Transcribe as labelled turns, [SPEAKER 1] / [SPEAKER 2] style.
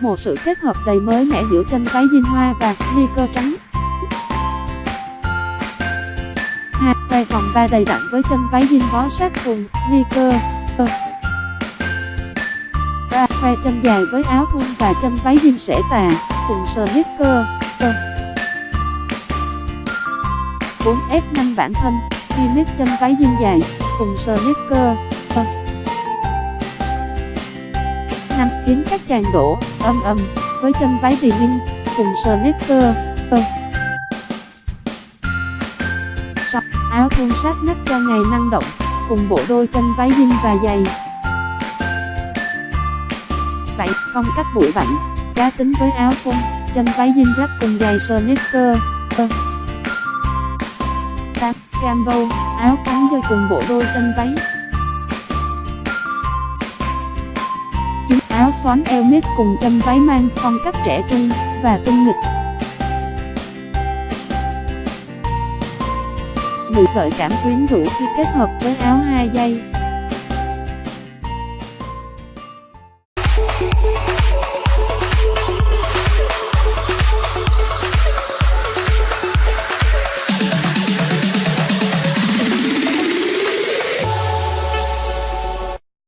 [SPEAKER 1] một sự kết hợp đầy mới mẻ giữa chân váy jean hoa và sneaker trắng. hai Quay vòng ba đầy đặn với chân váy jean bó sát cùng sneaker. ba Khoe chân dài với áo thun và chân váy jean sẽ tà, cùng sneaker. 4. Ép nhanh bản thân, khi mix chân váy jean dài, cùng sneaker năm Khiến các chàng đổ âm âm với chân váy denim cùng sneaker. 6. Áo thun sát nách cho ngày năng động cùng bộ đôi chân váy jean và giày. vậy Phong cách bụi bặm, cá tính với áo thun, chân váy jean rách cùng giày sneaker. 8. Cambo, áo cắn dây cùng bộ đôi chân váy. Áo xoắn eo mít cùng chân váy mang phong cách trẻ trung và tinh nghịch. 10. Gợi cảm quyến rũ khi kết hợp với áo hai dây.